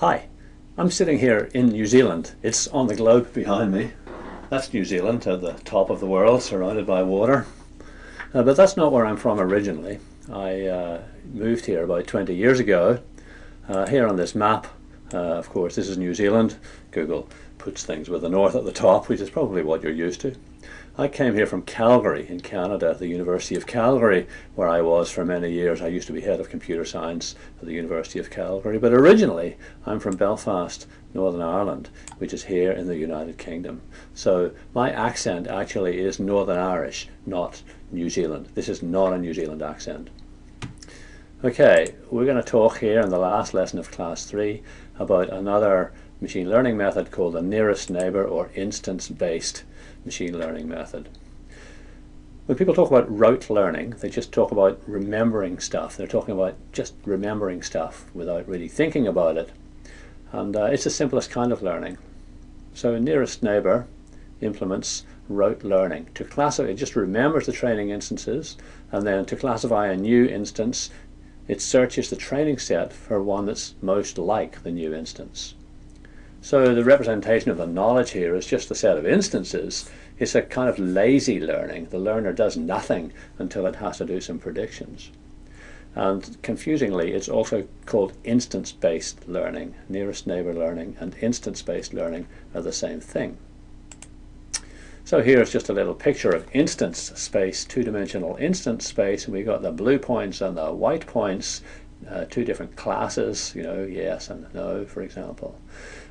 Hi, I'm sitting here in New Zealand. It's on the globe behind me. That's New Zealand at the top of the world, surrounded by water. Uh, but that's not where I'm from originally. I uh, moved here about 20 years ago. Uh, here on this map, uh, of course, this is New Zealand. Google puts things with the north at the top, which is probably what you're used to. I came here from Calgary in Canada, the University of Calgary, where I was for many years. I used to be head of computer science at the University of Calgary, but originally I'm from Belfast, Northern Ireland, which is here in the United Kingdom. So my accent actually is Northern Irish, not New Zealand. This is not a New Zealand accent. Okay, we're going to talk here in the last lesson of class 3 about another machine learning method called the nearest neighbor or instance-based machine learning method. When people talk about rote learning, they just talk about remembering stuff. They're talking about just remembering stuff without really thinking about it. And uh, it's the simplest kind of learning. So nearest neighbor implements rote learning. To classify, it just remembers the training instances, and then to classify a new instance, it searches the training set for one that's most like the new instance. So the representation of the knowledge here is just a set of instances. It's a kind of lazy learning. The learner does nothing until it has to do some predictions. And confusingly, it's also called instance-based learning. Nearest neighbor learning and instance-based learning are the same thing. So here's just a little picture of instance space, two-dimensional instance space, and we've got the blue points and the white points, uh, two different classes, you know, yes and no, for example.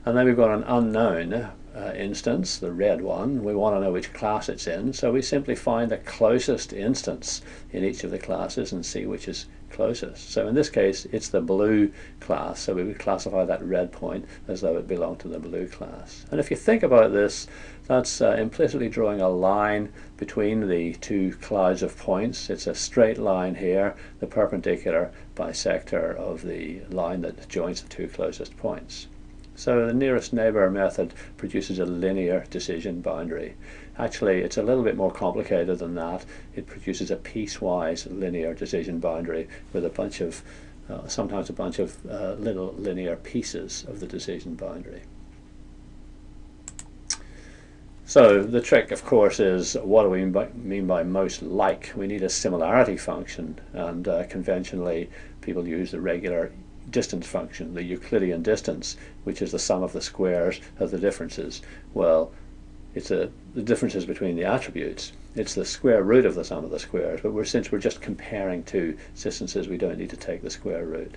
And then we've got an unknown uh, instance, the red one. We want to know which class it's in, so we simply find the closest instance in each of the classes and see which is closest. So in this case, it's the blue class, so we would classify that red point as though it belonged to the blue class. And if you think about this, that's uh, implicitly drawing a line between the two clouds of points. It's a straight line here, the perpendicular bisector of the line that joins the two closest points. So the nearest neighbor method produces a linear decision boundary. Actually, it's a little bit more complicated than that. It produces a piecewise linear decision boundary with a bunch of, uh, sometimes a bunch of uh, little linear pieces of the decision boundary. So the trick, of course, is what do we mean by most like? We need a similarity function, and uh, conventionally people use the regular distance function, the Euclidean distance, which is the sum of the squares of the differences. Well, it's a, the differences between the attributes. It's the square root of the sum of the squares, but we're, since we're just comparing two distances, we don't need to take the square root.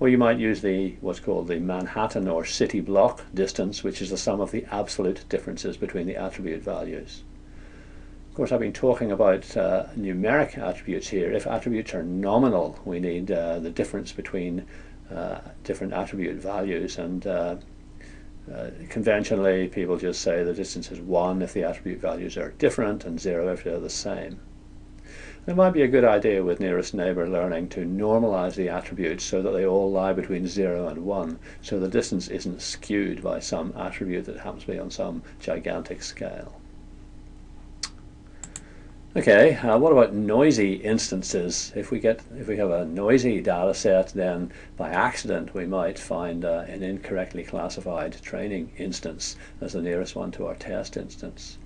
Or you might use the what's called the Manhattan or city block distance, which is the sum of the absolute differences between the attribute values. Of course, I've been talking about uh, numeric attributes here. If attributes are nominal, we need uh, the difference between uh, different attribute values. And uh, uh, conventionally, people just say the distance is 1 if the attribute values are different and 0 if they're the same. It might be a good idea with nearest neighbor learning to normalize the attributes so that they all lie between 0 and 1, so the distance isn't skewed by some attribute that happens to be on some gigantic scale. Okay, uh, what about noisy instances? If we get if we have a noisy data set, then by accident we might find uh, an incorrectly classified training instance as the nearest one to our test instance.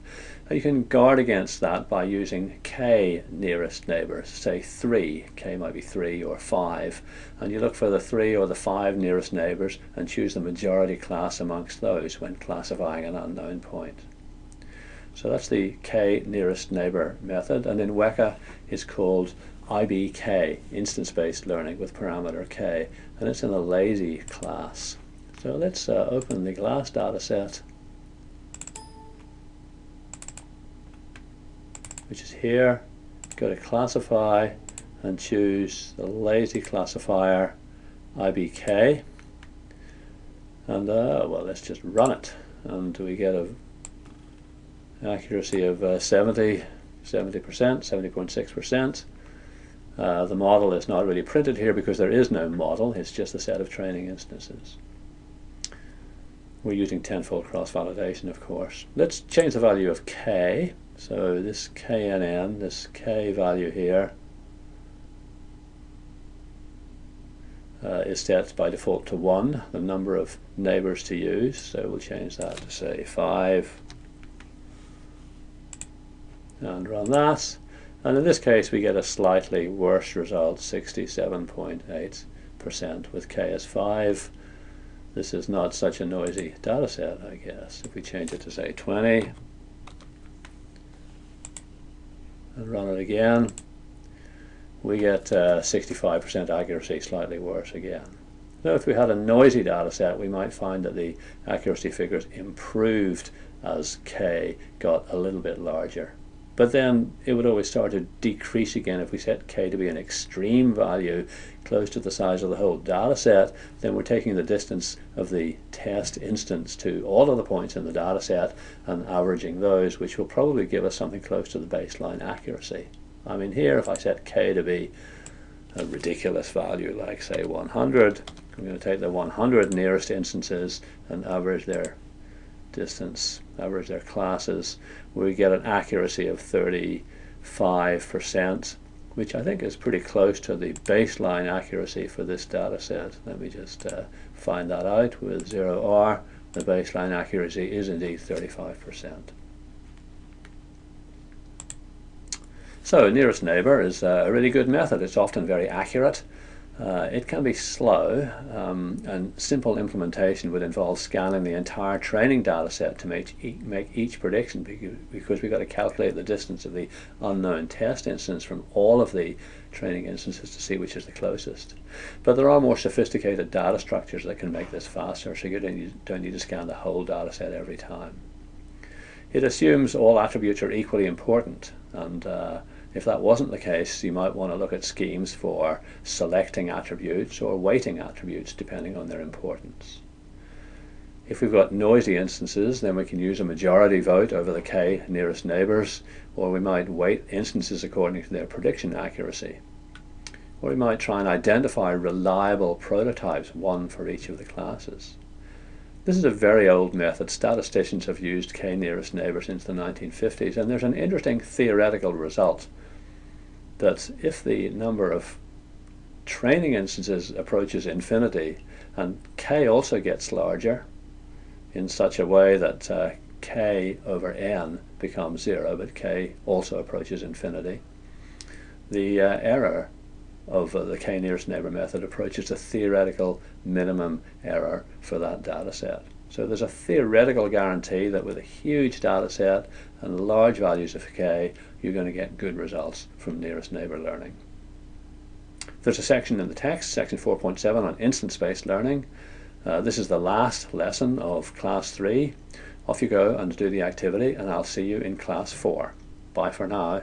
Uh, you can guard against that by using k nearest neighbors, say 3, k might be 3 or 5, and you look for the 3 or the 5 nearest neighbors and choose the majority class amongst those when classifying an unknown point. So that's the k nearest neighbor method, and in Weka it's called IBK, instance-based learning with parameter k, and it's in the lazy class. So let's uh, open the glass data set, which is here. Go to classify and choose the lazy classifier IBK. And uh, well, let's just run it, and we get a accuracy of uh, 70, 70%, 70.6%. Uh, the model is not really printed here because there is no model, it's just a set of training instances. We're using tenfold cross-validation, of course. Let's change the value of k. So this knn, this k value here, uh, is set by default to 1, the number of neighbors to use. So we'll change that to say 5 and run that. And in this case we get a slightly worse result, 67.8% with k as 5. This is not such a noisy data set, I guess. If we change it to say 20 and run it again, we get 65% uh, accuracy, slightly worse again. Now if we had a noisy data set, we might find that the accuracy figures improved as k got a little bit larger. But then it would always start to decrease again if we set k to be an extreme value close to the size of the whole data set, then we're taking the distance of the test instance to all of the points in the data set and averaging those, which will probably give us something close to the baseline accuracy. I mean here if I set k to be a ridiculous value like say 100, I'm going to take the 100 nearest instances and average their distance, average their classes, we get an accuracy of 35%, which I think is pretty close to the baseline accuracy for this data set. Let me just uh, find that out with ZeroR. The baseline accuracy is indeed 35%. So nearest neighbor is a really good method. It's often very accurate. Uh, it can be slow um, and simple implementation would involve scanning the entire training data set to make, e make each prediction because we've got to calculate the distance of the unknown test instance from all of the training instances to see which is the closest. But there are more sophisticated data structures that can make this faster so you don't need, don't need to scan the whole data set every time. It assumes all attributes are equally important and uh, if that wasn't the case, you might want to look at schemes for selecting attributes or weighting attributes depending on their importance. If we've got noisy instances, then we can use a majority vote over the k nearest neighbors, or we might weight instances according to their prediction accuracy. Or we might try and identify reliable prototypes, one for each of the classes. This is a very old method. Statisticians have used k nearest neighbors since the 1950s, and there's an interesting theoretical result that if the number of training instances approaches infinity and k also gets larger in such a way that uh, k over n becomes zero but k also approaches infinity the uh, error of uh, the k nearest neighbor method approaches the theoretical minimum error for that data set so there's a theoretical guarantee that with a huge data set and large values of k, you're going to get good results from nearest neighbor learning. There's a section in the text, section 4.7 on instance-based learning. Uh, this is the last lesson of class 3. Off you go and do the activity and I'll see you in class 4. Bye for now.